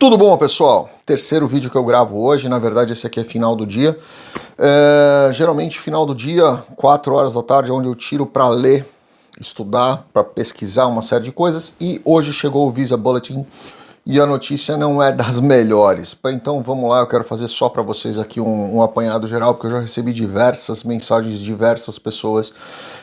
Tudo bom, pessoal? Terceiro vídeo que eu gravo hoje, na verdade esse aqui é final do dia. É, geralmente final do dia, 4 horas da tarde, é onde eu tiro para ler, estudar, para pesquisar uma série de coisas. E hoje chegou o Visa Bulletin e a notícia não é das melhores. Então vamos lá, eu quero fazer só para vocês aqui um, um, apanhado geral, porque eu já recebi diversas mensagens de diversas pessoas.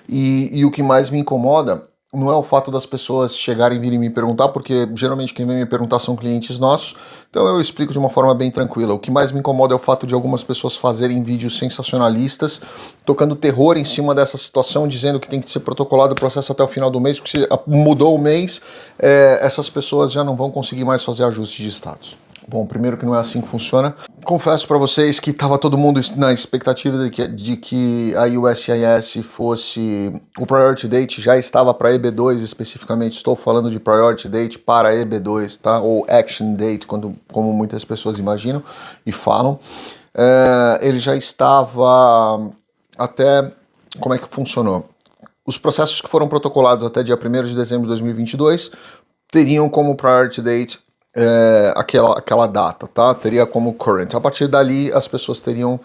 E, e o que mais me incomoda não é o fato das pessoas chegarem e virem me perguntar, porque geralmente quem vem me perguntar são clientes nossos, então eu explico de uma forma bem tranquila. O que mais me incomoda é o fato de algumas pessoas fazerem vídeos sensacionalistas, tocando terror em cima dessa situação, dizendo que tem que ser protocolado o processo até o final do mês, porque se mudou o mês, é, essas pessoas já não vão conseguir mais fazer ajuste de status. Bom, primeiro que não é assim que funciona. Confesso para vocês que estava todo mundo na expectativa de que, de que a USIS fosse... O Priority Date já estava para EB2 especificamente, estou falando de Priority Date para EB2, tá? Ou Action Date, quando, como muitas pessoas imaginam e falam. É, ele já estava até... Como é que funcionou? Os processos que foram protocolados até dia 1 de dezembro de 2022 teriam como Priority Date é, aquela, aquela data, tá? Teria como current. A partir dali, as pessoas teriam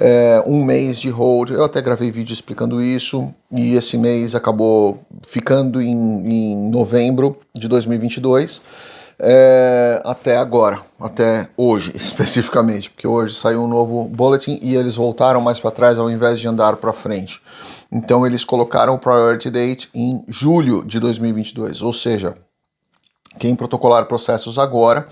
é, um mês de hold. Eu até gravei vídeo explicando isso, e esse mês acabou ficando em, em novembro de 2022. É, até agora, até hoje especificamente, porque hoje saiu um novo bulletin e eles voltaram mais para trás ao invés de andar para frente. Então eles colocaram o priority date em julho de 2022, ou seja, quem protocolar processos agora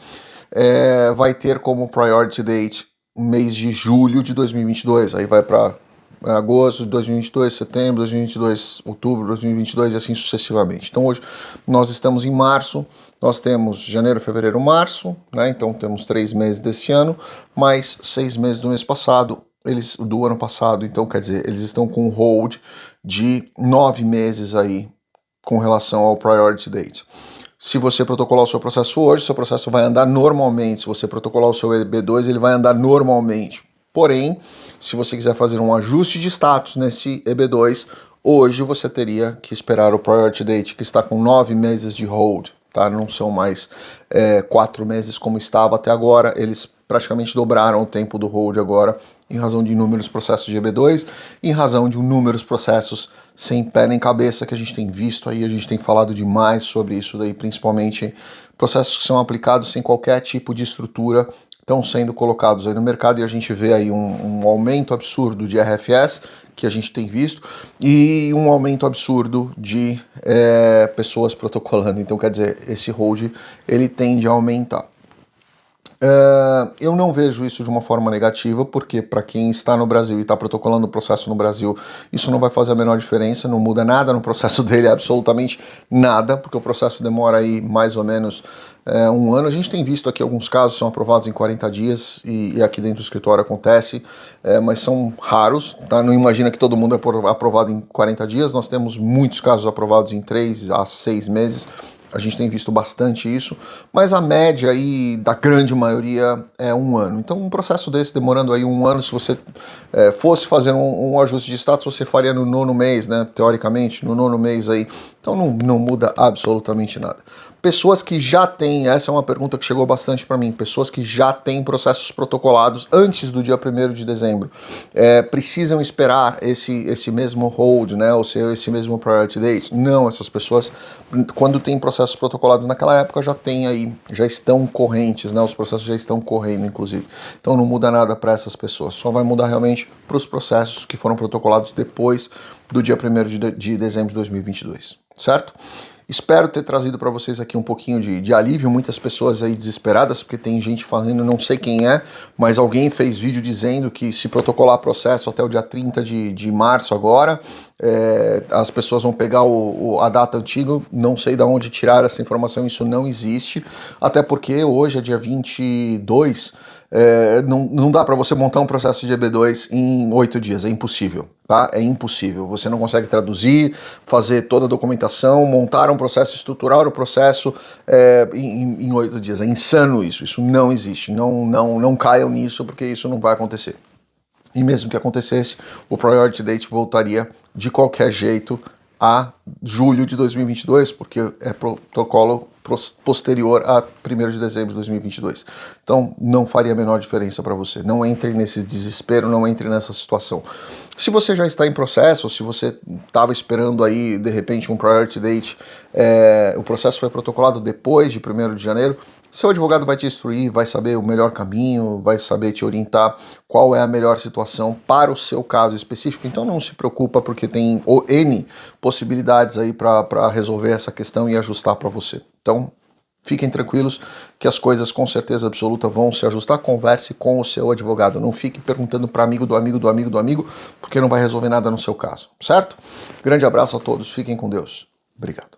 é, vai ter como priority date mês de julho de 2022, aí vai para agosto de 2022, setembro de 2022, outubro de 2022 e assim sucessivamente. Então hoje nós estamos em março, nós temos janeiro, fevereiro, março, né? então temos três meses desse ano, mais seis meses do mês passado, eles do ano passado, então quer dizer, eles estão com um hold de nove meses aí com relação ao priority date. Se você protocolar o seu processo hoje, seu processo vai andar normalmente. Se você protocolar o seu EB2, ele vai andar normalmente. Porém, se você quiser fazer um ajuste de status nesse EB2, hoje você teria que esperar o Priority Date, que está com nove meses de hold. Tá? Não são mais é, quatro meses como estava até agora. Eles praticamente dobraram o tempo do hold agora em razão de inúmeros processos de EB2, em razão de inúmeros processos sem pé nem cabeça que a gente tem visto aí, a gente tem falado demais sobre isso daí, principalmente processos que são aplicados sem qualquer tipo de estrutura, estão sendo colocados aí no mercado e a gente vê aí um, um aumento absurdo de RFS, que a gente tem visto, e um aumento absurdo de é, pessoas protocolando. Então, quer dizer, esse hold ele tende a aumentar. Uh, eu não vejo isso de uma forma negativa, porque para quem está no Brasil e está protocolando o processo no Brasil, isso não vai fazer a menor diferença, não muda nada no processo dele, absolutamente nada, porque o processo demora aí mais ou menos uh, um ano. A gente tem visto aqui alguns casos são aprovados em 40 dias, e, e aqui dentro do escritório acontece, uh, mas são raros, tá? não imagina que todo mundo é aprovado em 40 dias, nós temos muitos casos aprovados em 3 a 6 meses, a gente tem visto bastante isso, mas a média aí da grande maioria é um ano. Então um processo desse demorando aí um ano, se você é, fosse fazer um, um, ajuste de status, você faria no nono mês, né? Teoricamente, no nono mês aí. Então não, não muda absolutamente nada. Pessoas que já têm, essa é uma pergunta que chegou bastante para mim, pessoas que já têm processos protocolados antes do dia 1 de dezembro, é, precisam esperar esse, esse mesmo hold, né, ou seja, esse mesmo priority date? Não, essas pessoas, quando tem processos protocolados naquela época, já tem aí, já estão correntes, né, os processos já estão correndo, inclusive. Então não muda nada para essas pessoas, só vai mudar realmente para os processos que foram protocolados depois do dia 1 de, de dezembro de 2022, certo? Espero ter trazido para vocês aqui um pouquinho de, de, alívio, muitas pessoas aí desesperadas, porque tem gente falando, não sei quem é, mas alguém fez vídeo dizendo que se protocolar processo até o dia 30 de, de março agora, é, as pessoas vão pegar o, o, a data antiga, não sei de onde tirar essa informação, isso não existe, até porque hoje é dia 22, é, não, não dá para você montar um processo de EB2 em oito dias, é impossível, tá? É impossível. Você não consegue traduzir, fazer toda a documentação, montar um processo, estruturar o processo é, em oito dias. É insano isso, isso não existe. Não, não, não caiam nisso porque isso não vai acontecer. E mesmo que acontecesse, o Priority Date voltaria de qualquer jeito a julho de 2022, porque é protocolo posterior a 1 de dezembro de 2022. Então, não faria a menor diferença para você. Não entre nesse desespero, não entre nessa situação. Se você já está em processo, se você estava esperando aí, de repente, um priority date, é, o processo foi protocolado depois de 1 de janeiro, seu advogado vai te instruir, vai saber o melhor caminho, vai saber te orientar qual é a melhor situação para o seu caso específico. Então não se preocupa porque tem N possibilidades aí para resolver essa questão e ajustar para você. Então fiquem tranquilos que as coisas com certeza absoluta vão se ajustar. Converse com o seu advogado. Não fique perguntando para amigo do amigo do amigo do amigo, porque não vai resolver nada no seu caso, certo? Grande abraço a todos, fiquem com Deus. Obrigado.